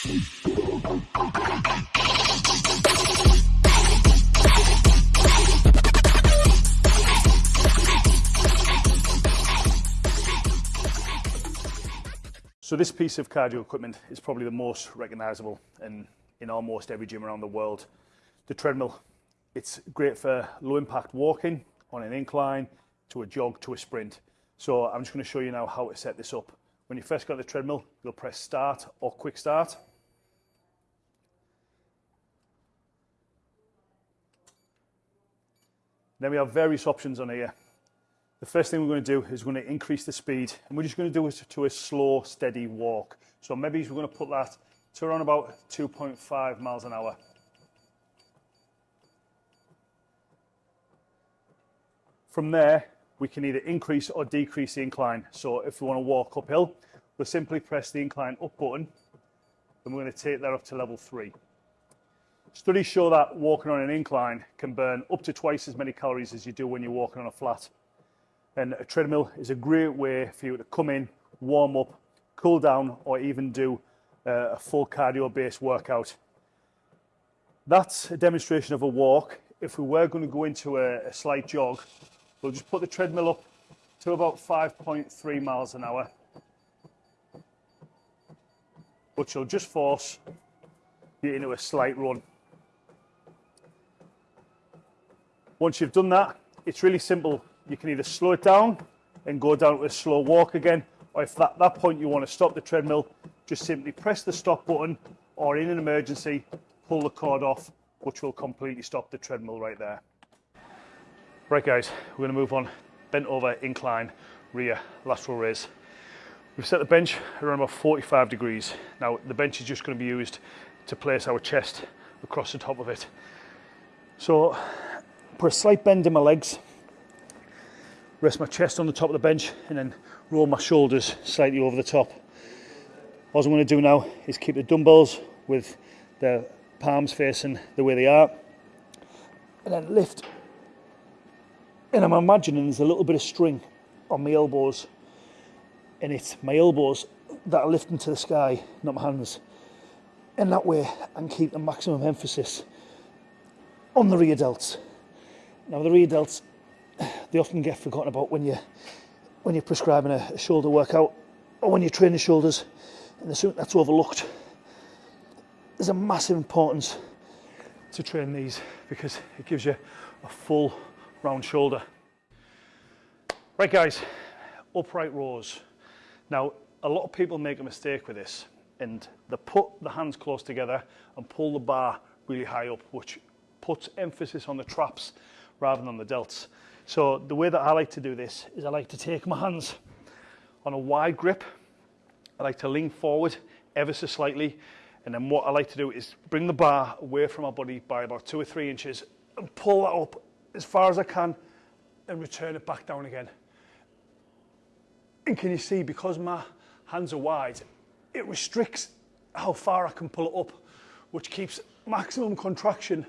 So this piece of cardio equipment is probably the most recognizable in, in almost every gym around the world. The treadmill, it's great for low impact walking on an incline, to a jog, to a sprint. So I'm just going to show you now how to set this up. When you first got the treadmill, you'll press start or quick start. Then we have various options on here. The first thing we're going to do is we're going to increase the speed and we're just going to do it to a slow, steady walk. So maybe we're going to put that to around about 2.5 miles an hour. From there, we can either increase or decrease the incline. So if we want to walk uphill, we'll simply press the incline up button and we're going to take that up to level three. Studies show that walking on an incline can burn up to twice as many calories as you do when you're walking on a flat. And a treadmill is a great way for you to come in, warm up, cool down, or even do uh, a full cardio based workout. That's a demonstration of a walk. If we were going to go into a, a slight jog, we'll just put the treadmill up to about 5.3 miles an hour, which will just force you into a slight run. Once you've done that, it's really simple you can either slow it down and go down to a slow walk again, or if at that point you want to stop the treadmill, just simply press the stop button, or in an emergency, pull the cord off, which will completely stop the treadmill right there. Right guys, we're going to move on. Bent over incline, rear lateral raise. We've set the bench around about 45 degrees. Now the bench is just going to be used to place our chest across the top of it. So put a slight bend in my legs rest my chest on the top of the bench and then roll my shoulders slightly over the top. What I'm going to do now is keep the dumbbells with the palms facing the way they are and then lift and I'm imagining there's a little bit of string on my elbows and it's my elbows that are lifting to the sky, not my hands. And that way I can keep the maximum emphasis on the rear delts. Now the rear delts they often get forgotten about when you when you're prescribing a, a shoulder workout or when you're training shoulders and something that's overlooked. There's a massive importance to train these because it gives you a full round shoulder. Right guys, upright rows. Now, a lot of people make a mistake with this and they put the hands close together and pull the bar really high up, which puts emphasis on the traps rather than the delts. So the way that I like to do this is I like to take my hands on a wide grip. I like to lean forward ever so slightly. And then what I like to do is bring the bar away from my body by about two or three inches and pull that up as far as I can and return it back down again. And can you see, because my hands are wide, it restricts how far I can pull it up, which keeps maximum contraction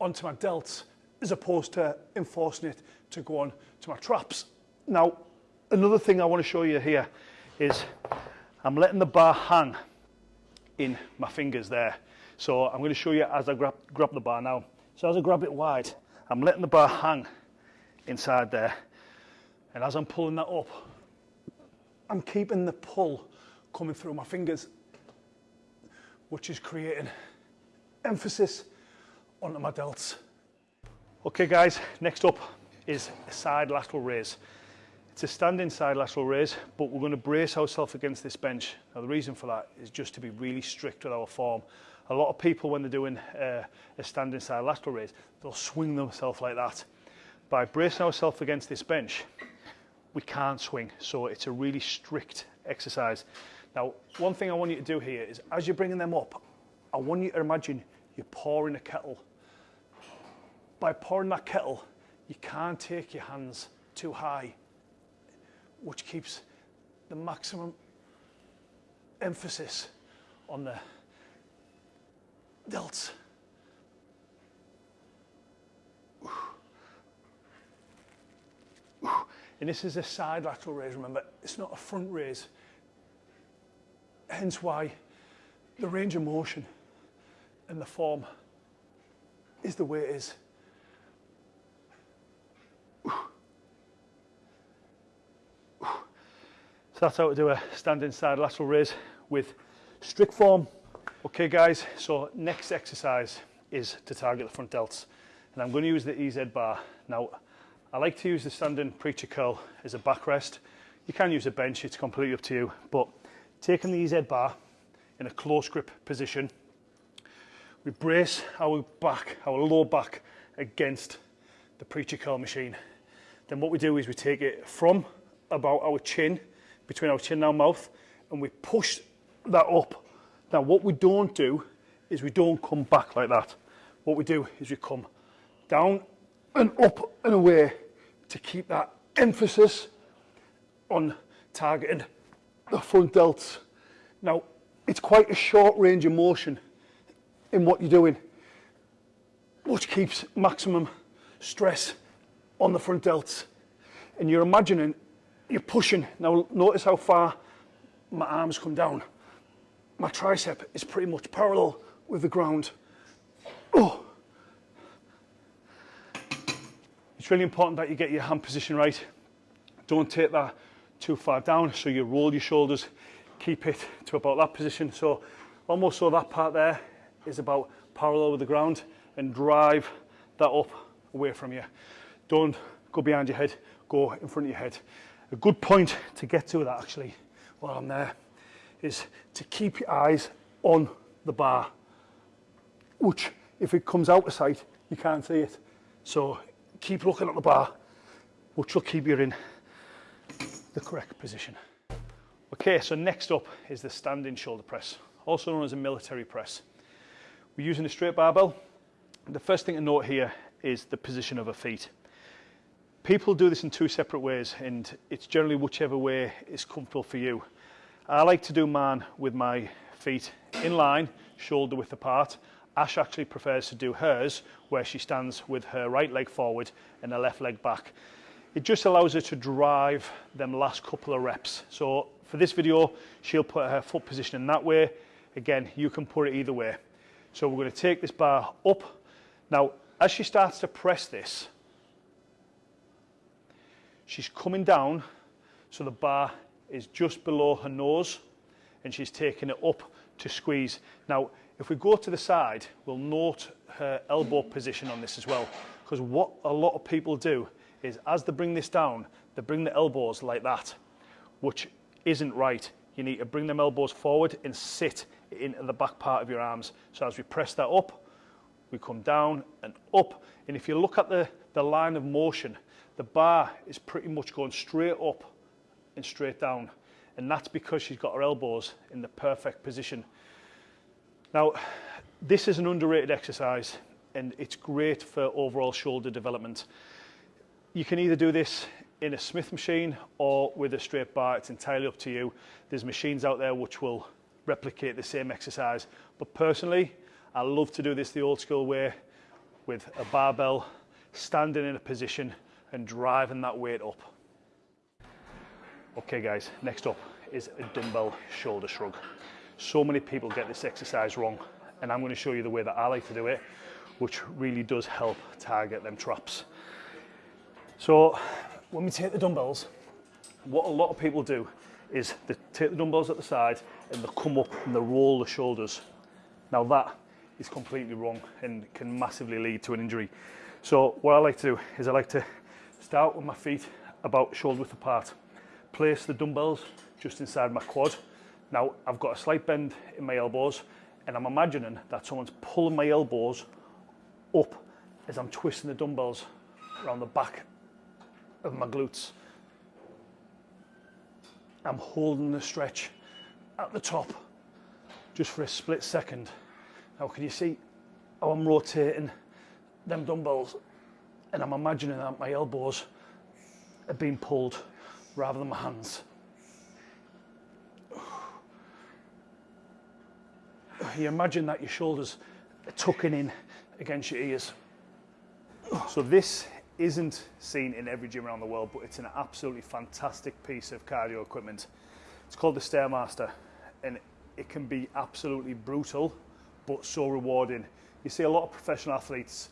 onto my delts as opposed to enforcing it to go on to my traps. Now, another thing I want to show you here is I'm letting the bar hang in my fingers there. So I'm going to show you as I grab, grab the bar now. So as I grab it wide, I'm letting the bar hang inside there. And as I'm pulling that up, I'm keeping the pull coming through my fingers, which is creating emphasis onto my delts. Okay guys, next up is a side lateral raise. It's a standing side lateral raise, but we're going to brace ourselves against this bench. Now the reason for that is just to be really strict with our form. A lot of people when they're doing uh, a standing side lateral raise, they'll swing themselves like that. By bracing ourselves against this bench, we can't swing, so it's a really strict exercise. Now, one thing I want you to do here is as you're bringing them up, I want you to imagine you're pouring a kettle by pouring that kettle, you can't take your hands too high, which keeps the maximum emphasis on the delts. And this is a side lateral raise, remember, it's not a front raise. Hence why the range of motion and the form is the way it is. So that's how to do a standing side lateral raise with strict form. Okay guys, so next exercise is to target the front delts. And I'm going to use the EZ bar. Now, I like to use the standing preacher curl as a backrest. You can use a bench, it's completely up to you. But taking the EZ bar in a close grip position, we brace our back, our lower back against the preacher curl machine. Then what we do is we take it from about our chin, between our chin and our mouth, and we push that up. Now what we don't do is we don't come back like that. What we do is we come down and up and away to keep that emphasis on targeting the front delts. Now, it's quite a short range of motion in what you're doing, which keeps maximum stress on the front delts. And you're imagining you're pushing. Now, notice how far my arms come down. My tricep is pretty much parallel with the ground. Oh. It's really important that you get your hand position right. Don't take that too far down, so you roll your shoulders, keep it to about that position. So almost so that part there is about parallel with the ground and drive that up away from you. Don't go behind your head, go in front of your head. a good point to get to that actually while I'm there is to keep your eyes on the bar which if it comes out of sight you can't see it. So keep looking at the bar which will keep you in the correct position. Okay so next up is the standing shoulder press also known as a military press. We're using a straight barbell. The first thing to note here is the position of her feet. People do this in two separate ways and it's generally whichever way is comfortable for you. I like to do mine with my feet in line, shoulder width apart. Ash actually prefers to do hers where she stands with her right leg forward and her left leg back. It just allows her to drive them last couple of reps. So for this video, she'll put her foot position in that way. Again, you can put it either way. So we're going to take this bar up. Now, as she starts to press this, She's coming down, so the bar is just below her nose and she's taking it up to squeeze. Now, if we go to the side, we'll note her elbow position on this as well. Because what a lot of people do is as they bring this down, they bring the elbows like that, which isn't right. You need to bring them elbows forward and sit into the back part of your arms. So as we press that up, we come down and up. And if you look at the, the line of motion, the bar is pretty much going straight up and straight down. And that's because she's got her elbows in the perfect position. Now, this is an underrated exercise and it's great for overall shoulder development. You can either do this in a Smith machine or with a straight bar, it's entirely up to you. There's machines out there which will replicate the same exercise. But personally, I love to do this the old school way with a barbell, standing in a position and driving that weight up. Okay guys, next up is a dumbbell shoulder shrug. So many people get this exercise wrong and I'm going to show you the way that I like to do it, which really does help target them traps. So when we take the dumbbells, what a lot of people do is they take the dumbbells at the side and they come up and they roll the shoulders. Now that is completely wrong and can massively lead to an injury. So what I like to do is I like to Start with my feet about shoulder width apart. Place the dumbbells just inside my quad. Now I've got a slight bend in my elbows and I'm imagining that someone's pulling my elbows up as I'm twisting the dumbbells around the back of my glutes. I'm holding the stretch at the top just for a split second. Now can you see how I'm rotating them dumbbells and I'm imagining that my elbows are being pulled rather than my hands. You imagine that your shoulders are tucking in against your ears. So this isn't seen in every gym around the world, but it's an absolutely fantastic piece of cardio equipment. It's called the Stairmaster, and it can be absolutely brutal, but so rewarding. You see a lot of professional athletes,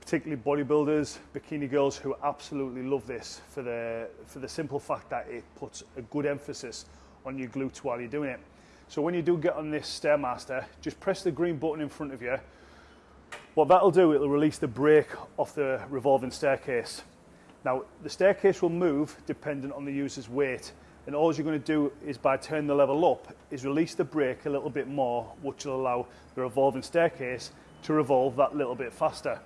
particularly bodybuilders, bikini girls, who absolutely love this for the, for the simple fact that it puts a good emphasis on your glutes while you're doing it. So when you do get on this Stairmaster, just press the green button in front of you. What that'll do, it'll release the brake off the revolving staircase. Now, the staircase will move dependent on the user's weight And all you're going to do is by turning the level up, is release the brake a little bit more, which will allow the revolving staircase to revolve that little bit faster.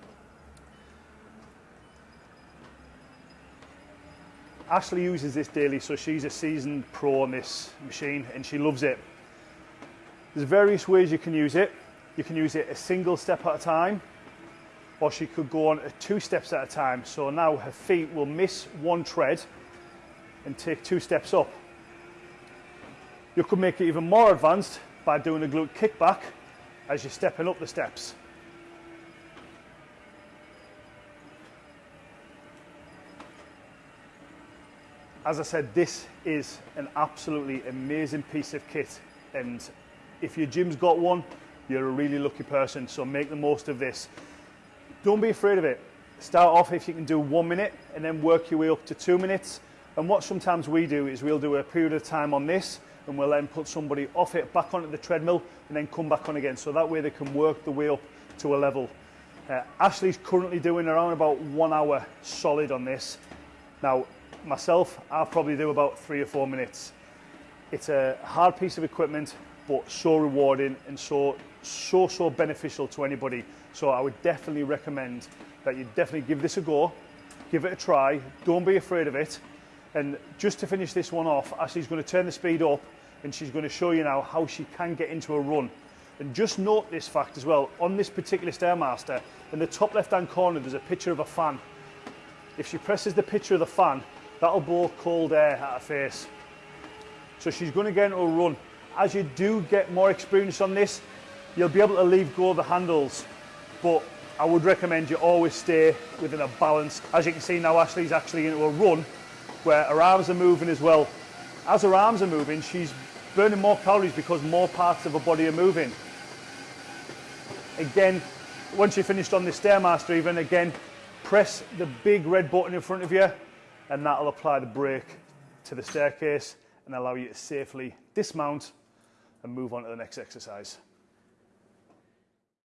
Ashley uses this daily, so she's a seasoned pro on this machine and she loves it. There's various ways you can use it. You can use it a single step at a time, or she could go on two steps at a time. So now her feet will miss one tread and take two steps up. You could make it even more advanced by doing a glute kickback as you're stepping up the steps. As I said, this is an absolutely amazing piece of kit. And if your gym's got one, you're a really lucky person. So make the most of this. Don't be afraid of it. Start off if you can do one minute and then work your way up to two minutes. And what sometimes we do is we'll do a period of time on this and we'll then put somebody off it back onto the treadmill and then come back on again. So that way they can work the way up to a level. Uh, Ashley's currently doing around about one hour solid on this. Now, myself, I'll probably do about three or four minutes. It's a hard piece of equipment, but so rewarding and so, so, so beneficial to anybody. So I would definitely recommend that you definitely give this a go, give it a try, don't be afraid of it. And just to finish this one off, Ashley's going to turn the speed up and she's going to show you now how she can get into a run. And just note this fact as well, on this particular Stairmaster, in the top left hand corner there's a picture of a fan. If she presses the picture of the fan, that'll blow cold air at her face. So she's going to get into a run. As you do get more experience on this, you'll be able to leave go of the handles. But I would recommend you always stay within a balance. As you can see now, Ashley's actually into a run where her arms are moving as well. As her arms are moving, she's burning more calories because more parts of her body are moving. Again, once you're finished on the Stairmaster even, again, press the big red button in front of you and that'll apply the brake to the staircase and allow you to safely dismount and move on to the next exercise.